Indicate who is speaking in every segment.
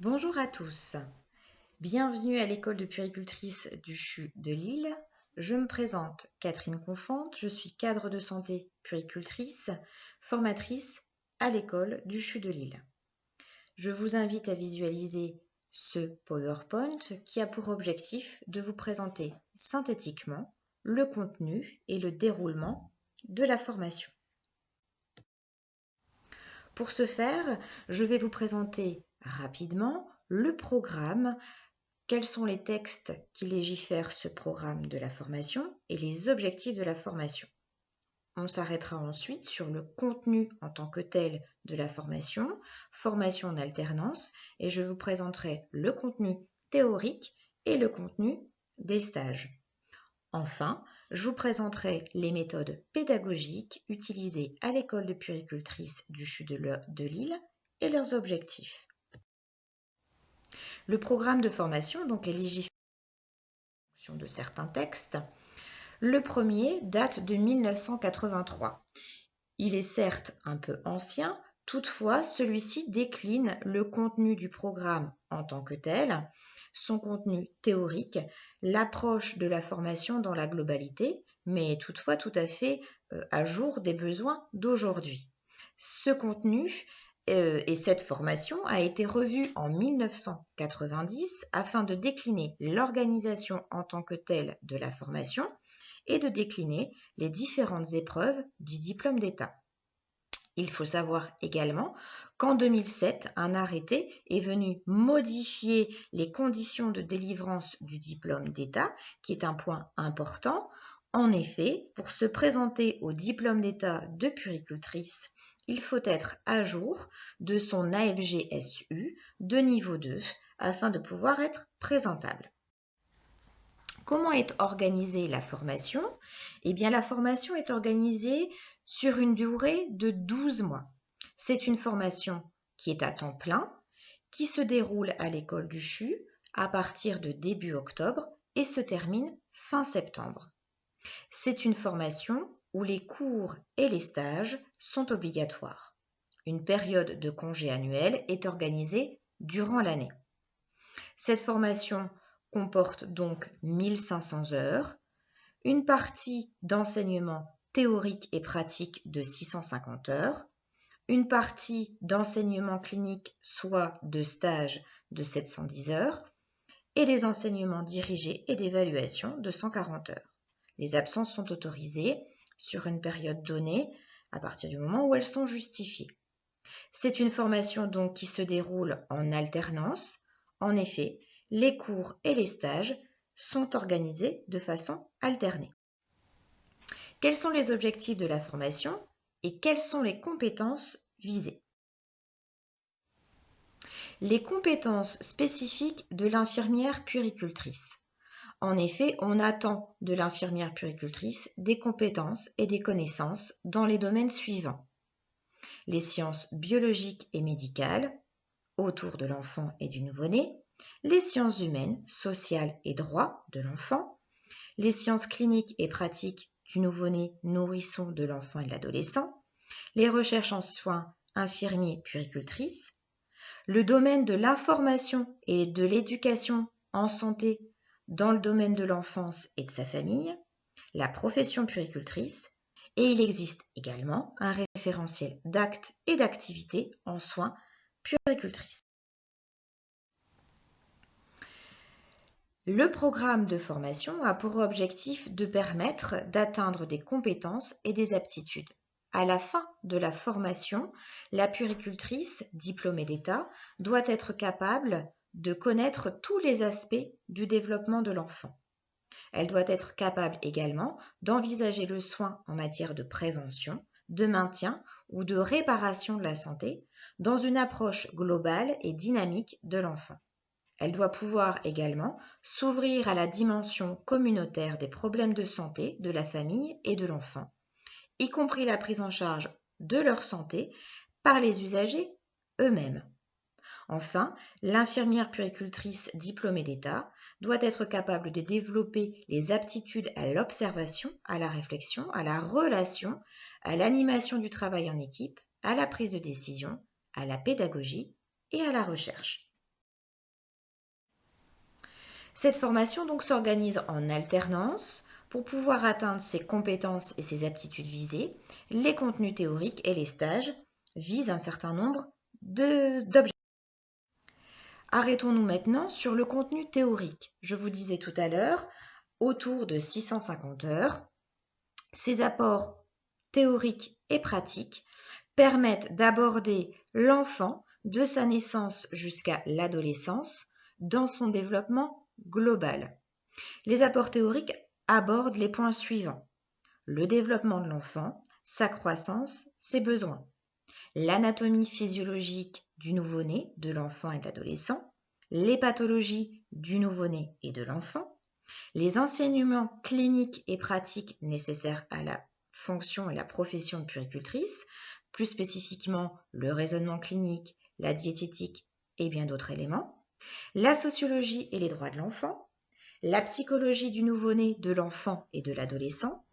Speaker 1: Bonjour à tous. Bienvenue à l'école de puéricultrice du CHU de Lille. Je me présente Catherine Confante, je suis cadre de santé puéricultrice, formatrice à l'école du CHU de Lille. Je vous invite à visualiser ce PowerPoint qui a pour objectif de vous présenter synthétiquement le contenu et le déroulement de la formation. Pour ce faire, je vais vous présenter rapidement le programme, quels sont les textes qui légifèrent ce programme de la formation et les objectifs de la formation. On s'arrêtera ensuite sur le contenu en tant que tel de la formation, formation en alternance, et je vous présenterai le contenu théorique et le contenu des stages. Enfin, je vous présenterai les méthodes pédagogiques utilisées à l'école de puricultrice du CHU de Lille et leurs objectifs. Le programme de formation donc est légiféré en fonction de certains textes. Le premier date de 1983. Il est certes un peu ancien, toutefois celui-ci décline le contenu du programme en tant que tel, son contenu théorique, l'approche de la formation dans la globalité, mais toutefois tout à fait euh, à jour des besoins d'aujourd'hui. Ce contenu et cette formation a été revue en 1990 afin de décliner l'organisation en tant que telle de la formation et de décliner les différentes épreuves du diplôme d'État. Il faut savoir également qu'en 2007, un arrêté est venu modifier les conditions de délivrance du diplôme d'État, qui est un point important. En effet, pour se présenter au diplôme d'État de puricultrice il faut être à jour de son AFGSU de niveau 2 afin de pouvoir être présentable. Comment est organisée la formation? Eh bien, la formation est organisée sur une durée de 12 mois. C'est une formation qui est à temps plein, qui se déroule à l'école du CHU à partir de début octobre et se termine fin septembre. C'est une formation où les cours et les stages sont obligatoires. Une période de congé annuel est organisée durant l'année. Cette formation comporte donc 1500 heures, une partie d'enseignement théorique et pratique de 650 heures, une partie d'enseignement clinique, soit de stage de 710 heures, et les enseignements dirigés et d'évaluation de 140 heures. Les absences sont autorisées sur une période donnée à partir du moment où elles sont justifiées. C'est une formation donc qui se déroule en alternance. En effet, les cours et les stages sont organisés de façon alternée. Quels sont les objectifs de la formation et quelles sont les compétences visées? Les compétences spécifiques de l'infirmière puricultrice. En effet, on attend de l'infirmière puricultrice des compétences et des connaissances dans les domaines suivants. Les sciences biologiques et médicales, autour de l'enfant et du nouveau-né, les sciences humaines, sociales et droits de l'enfant, les sciences cliniques et pratiques du nouveau-né, nourrisson de l'enfant et de l'adolescent, les recherches en soins infirmiers puricultrices, le domaine de l'information et de l'éducation en santé dans le domaine de l'enfance et de sa famille, la profession puricultrice, et il existe également un référentiel d'actes et d'activités en soins puricultrices. Le programme de formation a pour objectif de permettre d'atteindre des compétences et des aptitudes. À la fin de la formation, la puricultrice, diplômée d'État, doit être capable de connaître tous les aspects du développement de l'enfant. Elle doit être capable également d'envisager le soin en matière de prévention, de maintien ou de réparation de la santé dans une approche globale et dynamique de l'enfant. Elle doit pouvoir également s'ouvrir à la dimension communautaire des problèmes de santé de la famille et de l'enfant, y compris la prise en charge de leur santé par les usagers eux-mêmes. Enfin, l'infirmière puricultrice diplômée d'État doit être capable de développer les aptitudes à l'observation, à la réflexion, à la relation, à l'animation du travail en équipe, à la prise de décision, à la pédagogie et à la recherche. Cette formation donc s'organise en alternance pour pouvoir atteindre ses compétences et ses aptitudes visées. Les contenus théoriques et les stages visent un certain nombre d'objectifs. Arrêtons-nous maintenant sur le contenu théorique. Je vous disais tout à l'heure, autour de 650 heures, ces apports théoriques et pratiques permettent d'aborder l'enfant de sa naissance jusqu'à l'adolescence dans son développement global. Les apports théoriques abordent les points suivants. Le développement de l'enfant, sa croissance, ses besoins. L'anatomie physiologique du nouveau-né, de l'enfant et de l'adolescent. Les pathologies du nouveau-né et de l'enfant. Les enseignements cliniques et pratiques nécessaires à la fonction et la profession de puricultrice, plus spécifiquement le raisonnement clinique, la diététique et bien d'autres éléments, la sociologie et les droits de l'enfant, la psychologie du nouveau-né, de l'enfant et de l'adolescent,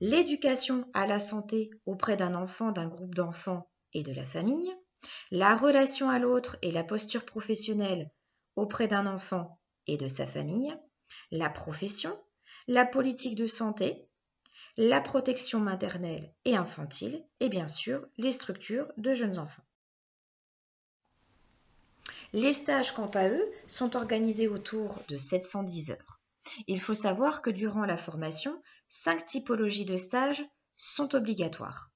Speaker 1: l'éducation à la santé auprès d'un enfant, d'un groupe d'enfants et de la famille, la relation à l'autre et la posture professionnelle auprès d'un enfant et de sa famille, la profession, la politique de santé, la protection maternelle et infantile et bien sûr les structures de jeunes enfants. Les stages, quant à eux, sont organisés autour de 710 heures. Il faut savoir que durant la formation, cinq typologies de stages sont obligatoires.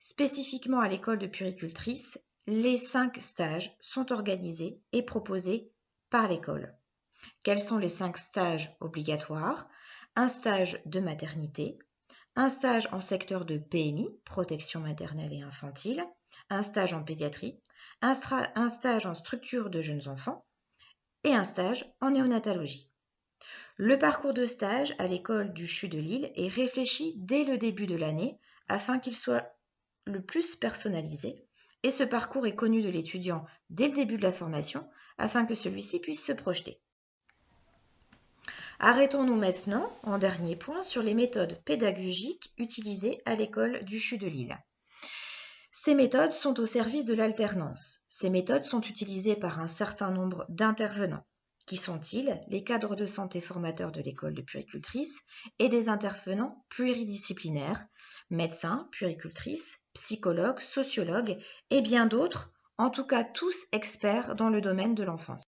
Speaker 1: Spécifiquement à l'école de puricultrice, les cinq stages sont organisés et proposés par l'école. Quels sont les cinq stages obligatoires? Un stage de maternité, un stage en secteur de PMI, protection maternelle et infantile, un stage en pédiatrie, un, stage en structure de jeunes enfants et un stage en néonatologie. Le parcours de stage à l'école du CHU de Lille est réfléchi dès le début de l'année afin qu'il soit le plus personnalisé et ce parcours est connu de l'étudiant dès le début de la formation afin que celui-ci puisse se projeter. Arrêtons-nous maintenant, en dernier point, sur les méthodes pédagogiques utilisées à l'école du CHU de Lille. Ces méthodes sont au service de l'alternance. Ces méthodes sont utilisées par un certain nombre d'intervenants. Qui sont-ils Les cadres de santé formateurs de l'école de puricultrice et des intervenants pluridisciplinaires, médecins, puricultrices, psychologues, sociologues et bien d'autres, en tout cas tous experts dans le domaine de l'enfance.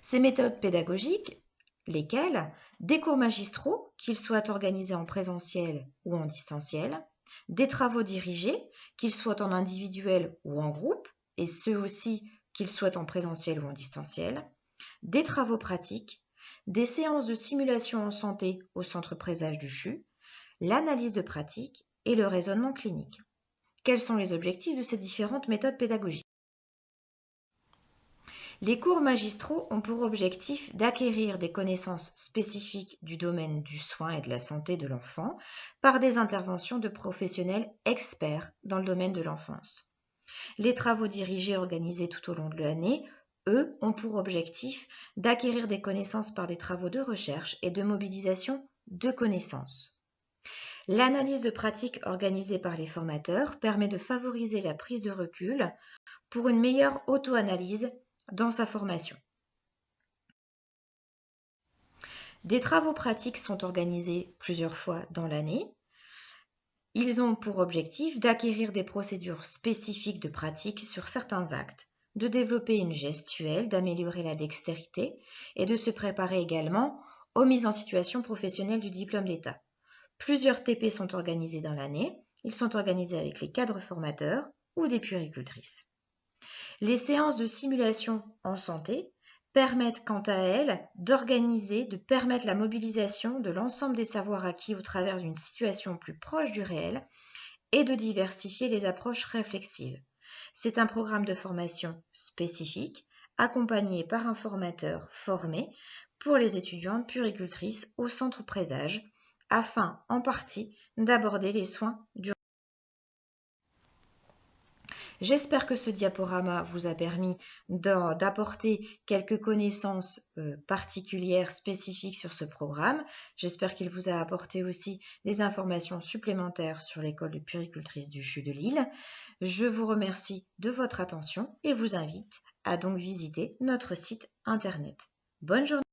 Speaker 1: Ces méthodes pédagogiques, lesquelles Des cours magistraux, qu'ils soient organisés en présentiel ou en distanciel, des travaux dirigés, qu'ils soient en individuel ou en groupe, et ceux aussi qu'ils soient en présentiel ou en distanciel, des travaux pratiques, des séances de simulation en santé au centre présage du CHU, l'analyse de pratique et le raisonnement clinique. Quels sont les objectifs de ces différentes méthodes pédagogiques? Les cours magistraux ont pour objectif d'acquérir des connaissances spécifiques du domaine du soin et de la santé de l'enfant par des interventions de professionnels experts dans le domaine de l'enfance. Les travaux dirigés organisés tout au long de l'année, eux, ont pour objectif d'acquérir des connaissances par des travaux de recherche et de mobilisation de connaissances. L'analyse de pratique organisée par les formateurs permet de favoriser la prise de recul pour une meilleure auto-analyse dans sa formation. Des travaux pratiques sont organisés plusieurs fois dans l'année. Ils ont pour objectif d'acquérir des procédures spécifiques de pratique sur certains actes, de développer une gestuelle, d'améliorer la dextérité et de se préparer également aux mises en situation professionnelle du diplôme d'État. Plusieurs TP sont organisés dans l'année. Ils sont organisés avec les cadres formateurs ou des puéricultrices. Les séances de simulation en santé permettent quant à elles d'organiser, de permettre la mobilisation de l'ensemble des savoirs acquis au travers d'une situation plus proche du réel et de diversifier les approches réflexives. C'est un programme de formation spécifique accompagné par un formateur formé pour les étudiantes puricultrices au centre présage afin en partie d'aborder les soins du J'espère que ce diaporama vous a permis d'apporter quelques connaissances euh, particulières, spécifiques sur ce programme. J'espère qu'il vous a apporté aussi des informations supplémentaires sur l'école de puricultrice du CHU de Lille. Je vous remercie de votre attention et vous invite à donc visiter notre site internet. Bonne journée